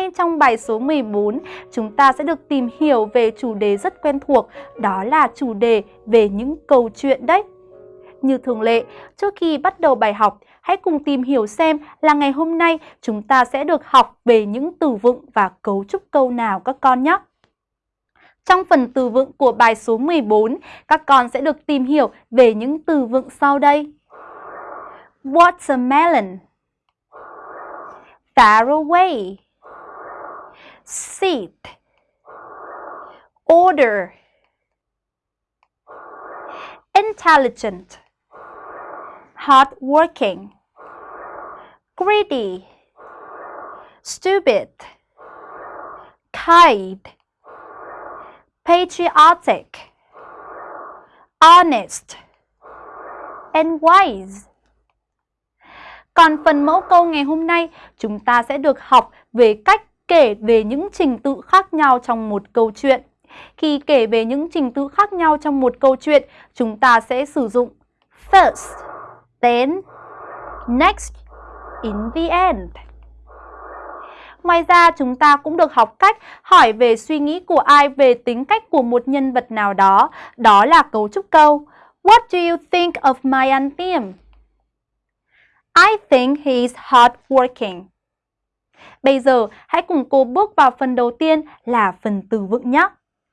nay trong bài số 14, chúng ta sẽ được tìm hiểu về chủ đề rất quen thuộc, đó là chủ đề về những câu chuyện đấy. Như thường lệ, trước khi bắt đầu bài học, hãy cùng tìm hiểu xem là ngày hôm nay chúng ta sẽ được học về những từ vựng và cấu trúc câu nào các con nhé. Trong phần từ vựng của bài số 14, các con sẽ được tìm hiểu về những từ vựng sau đây. Watermelon Far away Seat. Order. Intelligent. Hardworking. Greedy. Stupid. Kind. Patriotic, honest, and wise. Còn phần mẫu câu ngày hôm nay, chúng ta sẽ được học về cách kể về những trình tự khác nhau trong một câu chuyện. Khi kể về những trình tự khác nhau trong một câu chuyện, chúng ta sẽ sử dụng first, then, next, in the end. Ngoài ra, chúng ta cũng được học cách hỏi về suy nghĩ của ai về tính cách của một nhân vật nào đó. Đó là cấu trúc câu. What do you think of my auntie? I think he is hardworking. Bây giờ, hãy cùng cô bước vào phần đầu tiên là phần từ vựng nhé.